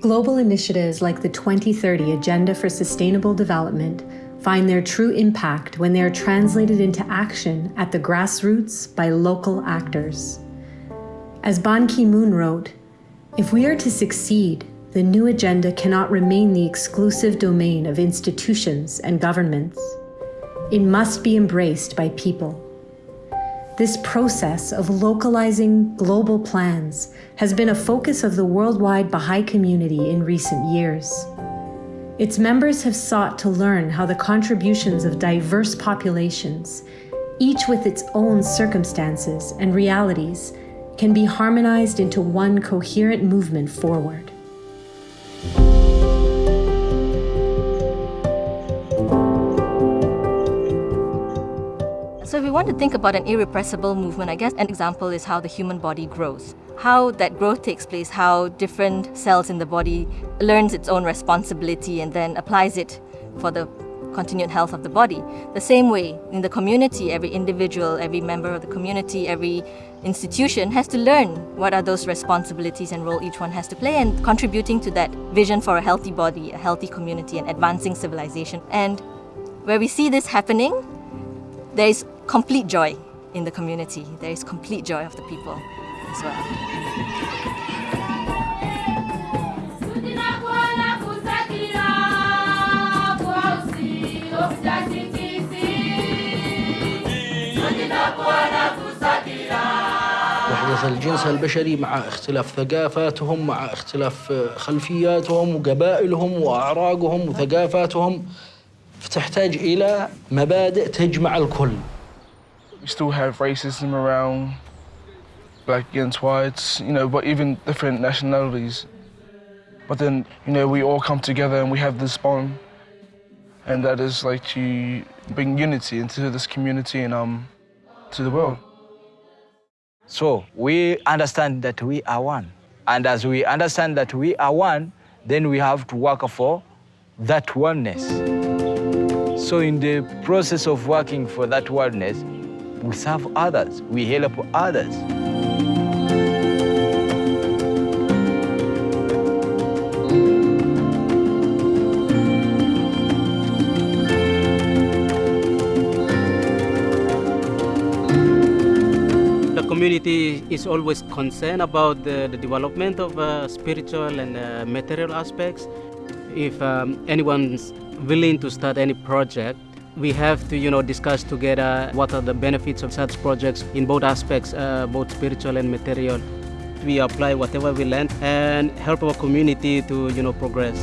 Global initiatives like the 2030 Agenda for Sustainable Development find their true impact when they are translated into action at the grassroots by local actors. As Ban Ki-moon wrote, if we are to succeed, the new agenda cannot remain the exclusive domain of institutions and governments. It must be embraced by people. This process of localizing global plans has been a focus of the worldwide Baha'i community in recent years. Its members have sought to learn how the contributions of diverse populations, each with its own circumstances and realities, can be harmonized into one coherent movement forward. If we want to think about an irrepressible movement, I guess an example is how the human body grows. How that growth takes place, how different cells in the body learns its own responsibility and then applies it for the continued health of the body. The same way, in the community, every individual, every member of the community, every institution has to learn what are those responsibilities and role each one has to play and contributing to that vision for a healthy body, a healthy community and advancing civilization. And where we see this happening, there is complete joy in the community. There is complete joy of the people as well. وحدة الجنس البشري مع اختلاف ثقافاتهم مع اختلاف خلفياتهم وقبائلهم وأعراقهم وثقافاتهم فتحتاج إلى مبادئ تجمع الكل We still have racism around, black against whites, you know, but even different nationalities. But then, you know, we all come together and we have this bond. And that is like to bring unity into this community and um, to the world. So we understand that we are one. And as we understand that we are one, then we have to work for that oneness. So in the process of working for that oneness, we serve others, we help others. Community is always concerned about the, the development of uh, spiritual and uh, material aspects. If um, anyone's willing to start any project, we have to you know discuss together what are the benefits of such projects in both aspects uh, both spiritual and material we apply whatever we learn and help our community to you know progress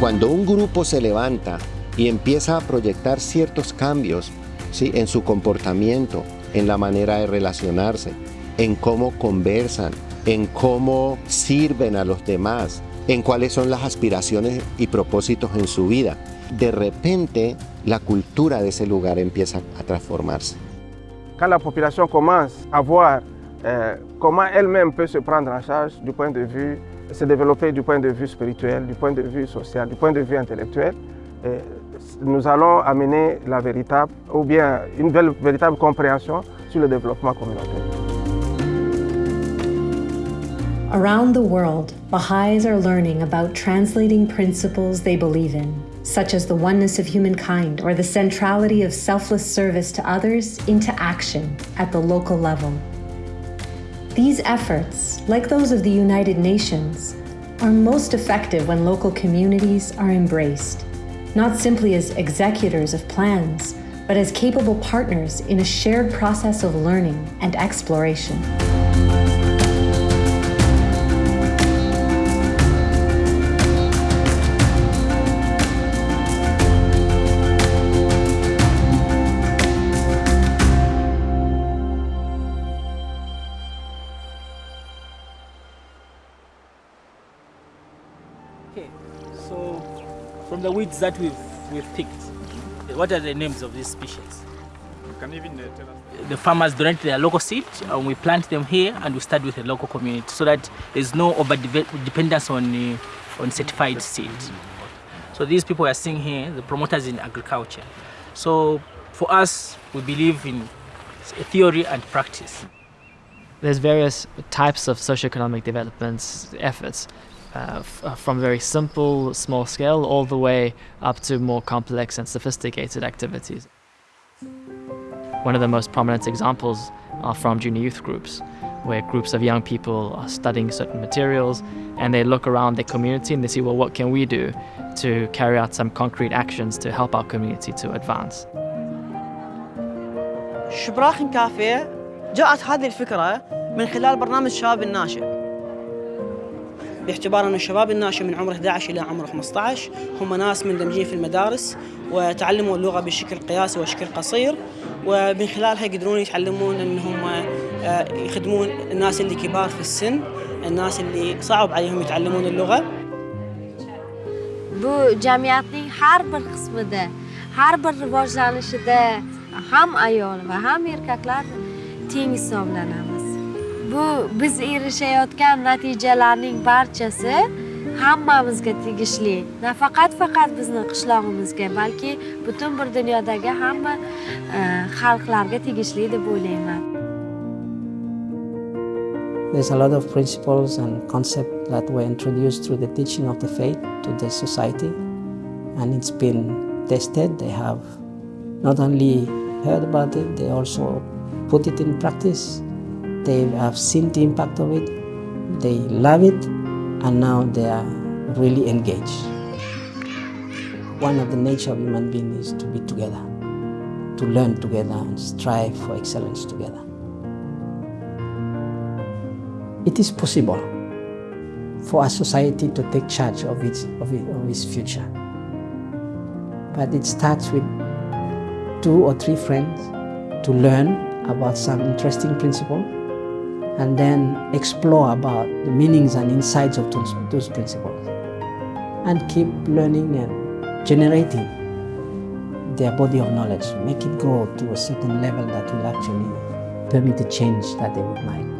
Cuando un grupo se levanta y empieza a proyectar ciertos cambios ¿sí? en su comportamiento, en la manera de relacionarse, en cómo conversan, en cómo sirven a los demás, en cuáles son las aspiraciones y propósitos en su vida, de repente la cultura de ese lugar empieza a transformarse. Quand la population commence à voir euh, comment elle-même peut se prendre en charge du point de vue, se développer du point de vue spirituel, du point de vue social, du point de vue intellectuel, euh, nous allons amener la véritable, ou bien une véritable compréhension sur le développement communautaire. Around the world, Baha'is are learning about translating principles they believe in, such as the oneness of humankind or the centrality of selfless service to others, into action at the local level. These efforts, like those of the United Nations, are most effective when local communities are embraced, not simply as executors of plans, but as capable partners in a shared process of learning and exploration. Okay, so from the weeds that we've we've picked, what are the names of these species? You can even uh, tell us. The farmers donate their local seed, and we plant them here, and we start with the local community, so that there's no over dependence on uh, on certified seed. So these people are seeing here, the promoters in agriculture. So for us, we believe in theory and practice. There's various types of socioeconomic development efforts, uh, from very simple, small scale, all the way up to more complex and sophisticated activities. One of the most prominent examples are from junior youth groups, where groups of young people are studying certain materials and they look around their community and they see, well, what can we do to carry out some concrete actions to help our community to advance? شبراخ كافيه جاءت هذه الفكرة من خلال برنامج شباب الناشئ باعتبار أن الشباب الناشئ من عمر 11 إلى عمر 15 هم ناس مندمجين في المدارس وتعلموا اللغة بشكل قياسي وشكل قصير ومن خلالها يقدرون يتعلمون أنهم يخدمون الناس اللي كبار في السن الناس اللي صعب عليهم يتعلمون اللغة. bu jamiyatning har bir qismida har bir rivojlanishida ham ayol va ham erkaklar teng hisoblanamiz bu biz erishayotgan natijalarning barchasi hammamizga tegishli nafaqat faqat bizni qishlog'imizga balki butun bir dunyodagi hamma e, xalqlarga tegishli deb o'ylayman There's a lot of principles and concepts that were introduced through the teaching of the faith to the society, and it's been tested. They have not only heard about it, they also put it in practice. They have seen the impact of it, they love it, and now they are really engaged. One of the nature of human being is to be together, to learn together and strive for excellence together. It is possible for a society to take charge of its, of, of its future. But it starts with two or three friends to learn about some interesting principle and then explore about the meanings and insights of those, those principles and keep learning and generating their body of knowledge, make it grow to a certain level that will actually permit the change that they would like.